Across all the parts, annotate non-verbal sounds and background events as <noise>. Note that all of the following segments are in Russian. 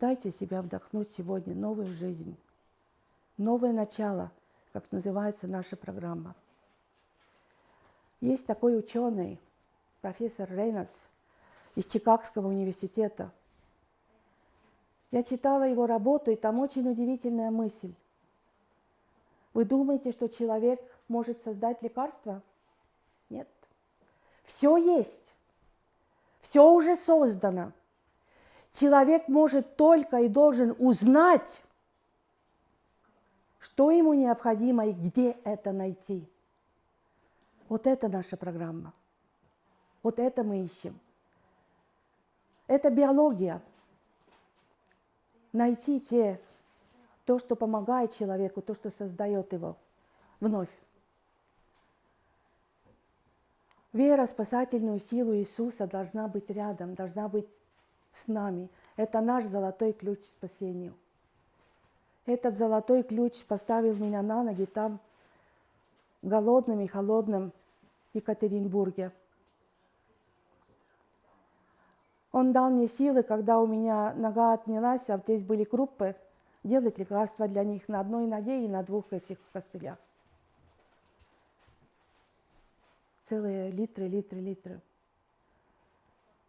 Дайте себя вдохнуть сегодня новую жизнь, новое начало, как называется наша программа. Есть такой ученый, профессор Рейнольдс из Чикагского университета. Я читала его работу, и там очень удивительная мысль. Вы думаете, что человек может создать лекарство? Нет. Все есть. Все уже создано. Человек может только и должен узнать, что ему необходимо и где это найти. Вот это наша программа. Вот это мы ищем. Это биология. Найти те, то, что помогает человеку, то, что создает его вновь. Вера спасательную силу Иисуса должна быть рядом, должна быть с нами. Это наш золотой ключ к спасению. Этот золотой ключ поставил меня на ноги там, в голодном и холодном Екатеринбурге. Он дал мне силы, когда у меня нога отнялась, а здесь были крупы, делать лекарства для них на одной ноге и на двух этих костылях. Целые литры, литры, литры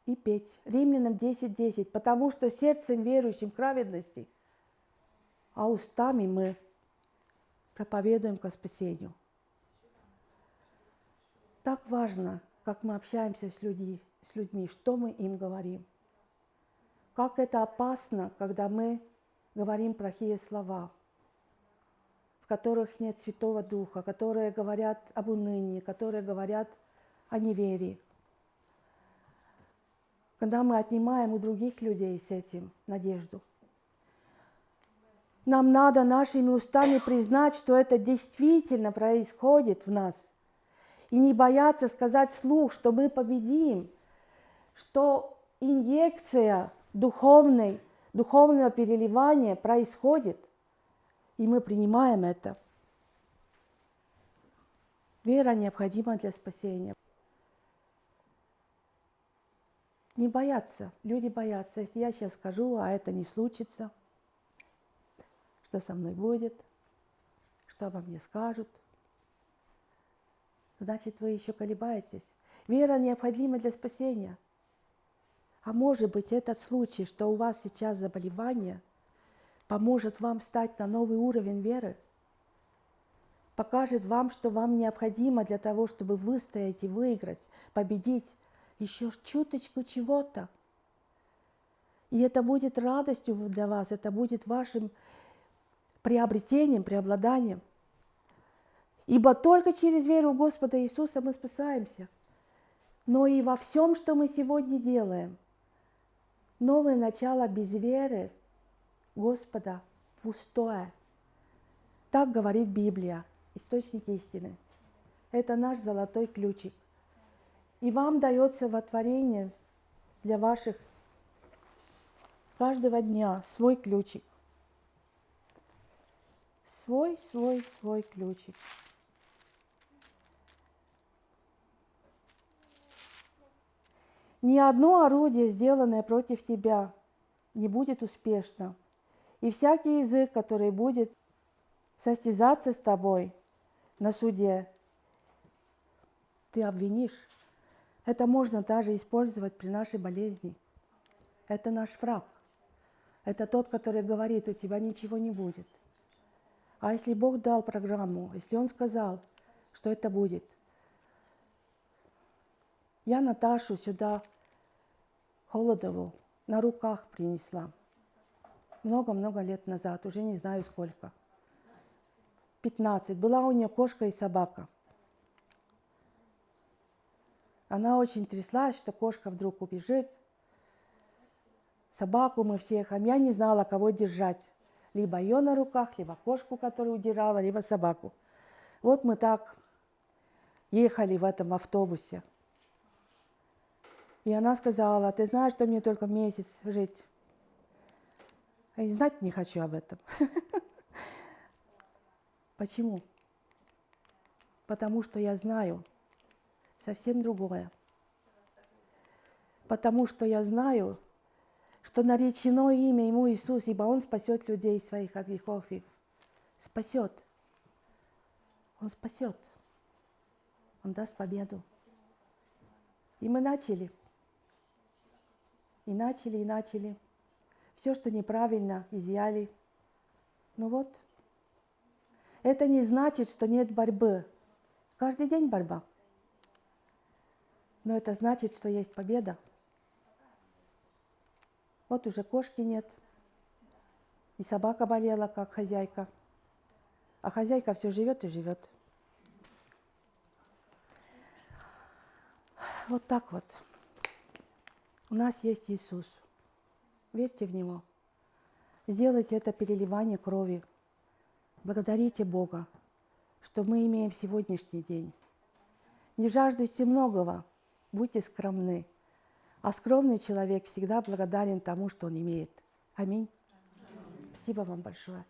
и петь. Римлянам 10.10. 10. Потому что сердцем верующим к праведности, а устами мы проповедуем ко спасению. Так важно, как мы общаемся с, людьми, с людьми, что мы им говорим. Как это опасно, когда мы говорим плохие слова, в которых нет Святого Духа, которые говорят об унынии, которые говорят о неверии когда мы отнимаем у других людей с этим надежду. Нам надо нашими устами признать, что это действительно происходит в нас. И не бояться сказать вслух, что мы победим, что инъекция духовной, духовного переливания происходит, и мы принимаем это. Вера необходима для спасения. Не бояться. Люди боятся. Если я сейчас скажу, а это не случится, что со мной будет, что обо мне скажут, значит, вы еще колебаетесь. Вера необходима для спасения. А может быть, этот случай, что у вас сейчас заболевание, поможет вам встать на новый уровень веры, покажет вам, что вам необходимо для того, чтобы выстоять и выиграть, победить, еще чуточку чего-то. И это будет радостью для вас, это будет вашим приобретением, преобладанием. Ибо только через веру Господа Иисуса мы спасаемся. Но и во всем, что мы сегодня делаем, новое начало без веры Господа пустое. Так говорит Библия, источник истины. Это наш золотой ключик. И вам дается во творение для ваших каждого дня свой ключик. Свой, свой, свой ключик. Ни одно орудие, сделанное против тебя, не будет успешно. И всякий язык, который будет состязаться с тобой на суде, ты обвинишь. Это можно даже использовать при нашей болезни. Это наш враг. Это тот, который говорит, у тебя ничего не будет. А если Бог дал программу, если Он сказал, что это будет. Я Наташу сюда, Холодову, на руках принесла. Много-много лет назад, уже не знаю сколько. 15. Была у нее кошка и собака – она очень тряслась, что кошка вдруг убежит. Собаку мы всех, а я не знала, кого держать. Либо ее на руках, либо кошку, которую удирала, либо собаку. Вот мы так ехали в этом автобусе. И она сказала, ты знаешь, что мне только месяц жить. Я знать не хочу об этом. <laughs> Почему? Потому что я знаю, совсем другое. Потому что я знаю, что наречено имя Ему Иисус, ибо Он спасет людей своих от грехов их. Спасет. Он спасет. Он даст победу. И мы начали. И начали, и начали. Все, что неправильно, изъяли. Ну вот. Это не значит, что нет борьбы. Каждый день борьба. Но это значит, что есть победа. Вот уже кошки нет. И собака болела, как хозяйка. А хозяйка все живет и живет. Вот так вот. У нас есть Иисус. Верьте в Него. Сделайте это переливание крови. Благодарите Бога, что мы имеем сегодняшний день. Не жаждуйте многого, будьте скромны. А скромный человек всегда благодарен тому, что он имеет. Аминь. Спасибо вам большое.